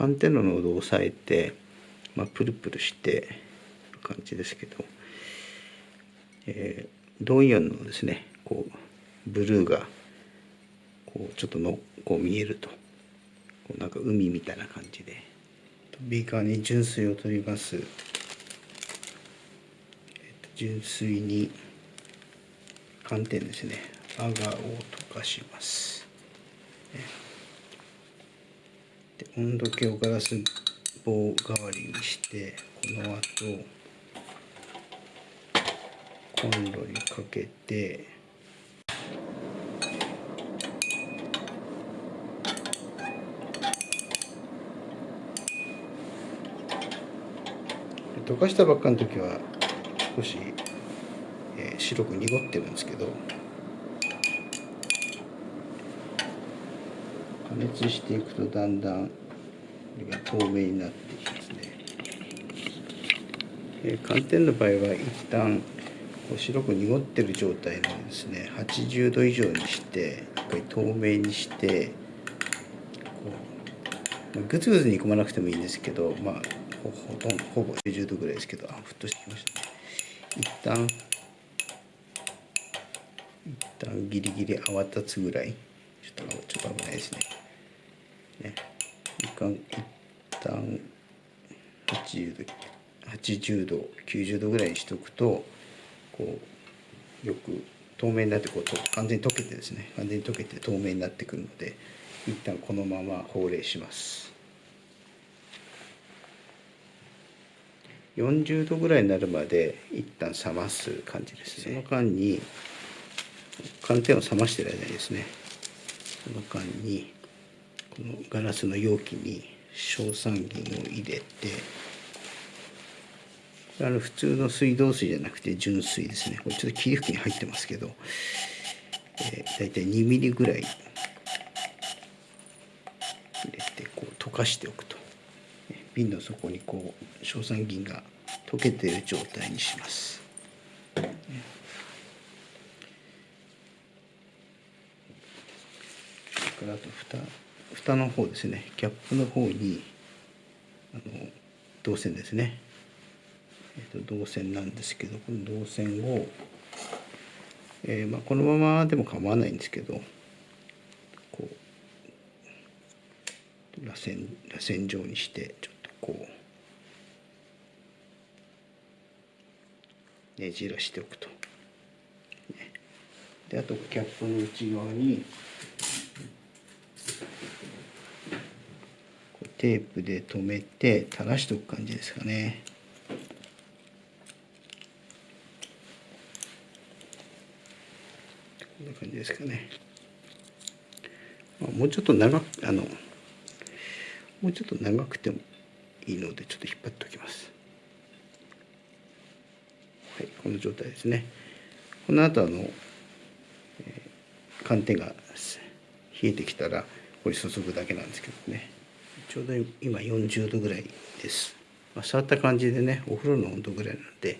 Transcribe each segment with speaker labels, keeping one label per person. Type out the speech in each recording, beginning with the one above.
Speaker 1: 寒天の濃度を抑えて、まあ、プルプルしてる感じですけど、えー、銅イオンのですねこうブルーがこうちょっとのこう見えるとこうなんか海みたいな感じでビーカーに純水を取ります、えー、と純水に寒天ですねアガを溶かします、温度計をガラス棒代わりにしてこの後コンロにかけて溶かしたばっかの時は少し、えー、白く濁ってるんですけど加熱していくとだんだんれが透明になってきますね、えー、寒天の場合は一旦こう白く濁ってる状態のですね80度以上にしてやっぱり透明にしてこうグツグツ煮込まなくてもいいんですけどまあほとんどほぼ90度ぐらいですけどあ沸騰してきましたね。一旦一旦ギリギリ泡立つぐらい。ちょっとちょっと危ないですね。ね。一旦一旦80度80度90度ぐらいにしておくとこうよく透明になってこう完全に溶けてですね。完全に溶けて透明になってくるので一旦このまま放冷します。40度ぐらいになるまで一旦冷ます感じですね。その間に寒天を冷ましてる間にですね。その間にこのガラスの容器に硝酸銀を入れてあの普通の水道水じゃなくて純水ですね。これちょっと霧吹きに入ってますけど、えー、大体2ミリぐらい入れてこう溶かしておくと。瓶の底にこう硝酸銀が溶けている状態にします。それからあと蓋。蓋の方ですね。キャップの方にあの銅線ですね。えーと、銅線なんですけどこの銅線を、えー、まあ、このままでも構わないんですけどこう螺旋螺旋状にしてちょっとこうねじらしておくと。であとキャップの内側にテープで留めて垂らしておく感じですかね。こんな感じですかね。もうちょっと長くあのもうちょっと長くてもいいのでちょっと引っ張っておきます。はい、この状態ですね。この後あの、えー、寒天が冷えてきたらこれ注ぐだけなんですけどね。ちょうど今40度ぐらいです。まあ、触った感じでねお風呂の温度ぐらいなので、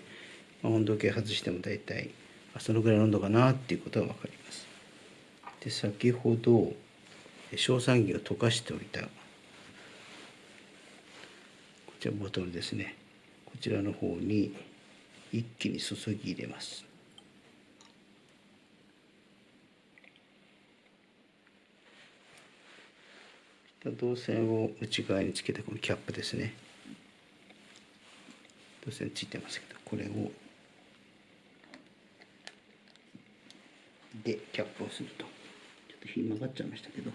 Speaker 1: まあ、温度計外しても大体そのぐらいの温度かなっていうことは分かります。で先ほど硝酸銀を溶かしておいたこちらボトルですねこちらの方に一気に注ぎ入れます。導線を内側につけたこのキャップですね。導線ついてますけどこれをでキャップをすると。ちょっと火曲がっちゃいましたけど、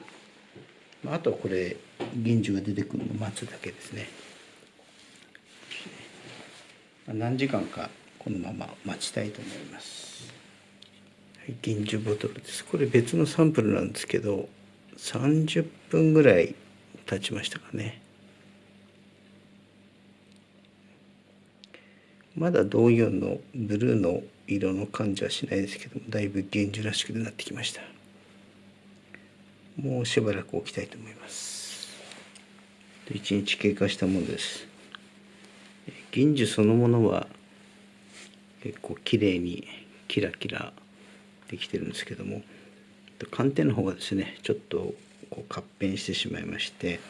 Speaker 1: まあ、あとはこれ銀樹が出てくるのを待つだけですね、まあ、何時間かこのまま待ちたいと思います、はい、銀樹ボトルです。これ別のサンプルなんですけど30分ぐらい経ちましたかね。まだ同様のブルーの色の感じはしないですけどもだいぶ現樹らしくなってきました。もうしばらく置きたいと思います。1日経過したものです。銀樹そのものは結構綺麗にキラキラできてるんですけども寒天の方がですねちょっとこう活変してしまいまして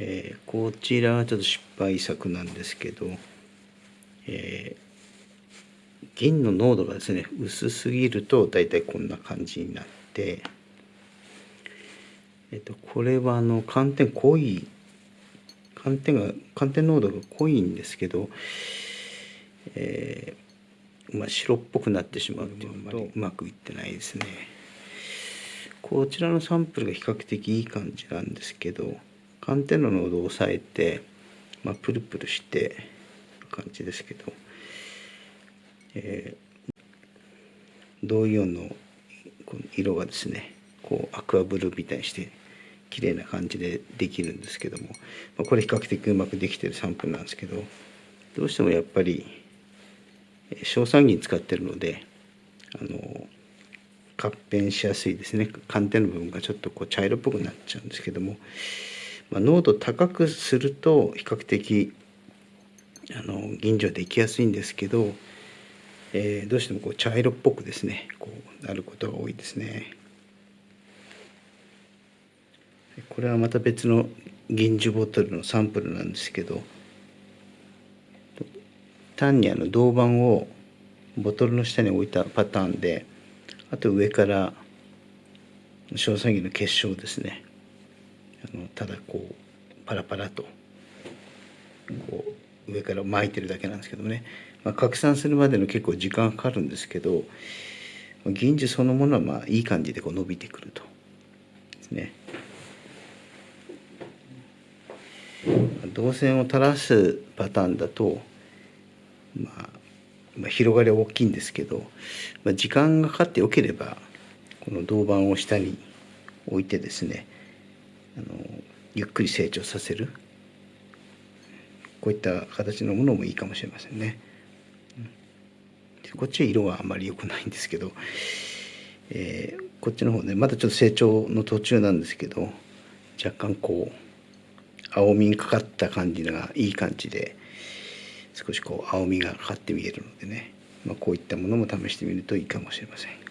Speaker 1: えー、こちらはちょっと失敗作なんですけど、えー、銀の濃度がですね薄すぎると大体こんな感じになって、えっと、これはあの寒天濃い寒天が寒天濃度が濃いんですけど、えー、まあ、白っぽくなってしまうっていうのとうまくいってないですね。こちらのサンプルが比較的いい感じなんですけど寒天の濃度を抑えて、まあ、プルプルしてる感じですけど、えー、銅イオンの色がですねこうアクアブルーみたいにして綺麗な感じでできるんですけども、まあ、これ比較的うまくできてるサンプルなんですけどどうしてもやっぱり硝酸銀使ってるのであの合併しやすいですね寒天の部分がちょっとこう茶色っぽくなっちゃうんですけども、まあ、濃度高くすると比較的あの銀醸できやすいんですけど、えー、どうしてもこう茶色っぽくですねこうなることが多いですね。これはまた別の銀酒ボトルのサンプルなんですけど単にあの銅板をボトルの下に置いたパターンであと上から硝酸銀の結晶ですね。あのただこうパラパラとこう上から巻いてるだけなんですけどね、まあ、拡散するまでの結構時間かかるんですけど銀樹そのものはまあいい感じでこう伸びてくると。ですね。導線を垂らすパターンだと、まあ、ま、広がりは大きいんですけど、ま、時間がかかってよければこの銅板を下に置いてですねあのゆっくり成長させるこういった形のものもいいかもしれませんね。こっちは色はあまり良くないんですけど、えー、こっちの方ねまだちょっと成長の途中なんですけど若干こう青みにかかった感じがいい感じで少しこう青みがかかって見えるのでね、まあ、こういったものも試してみるといいかもしれません。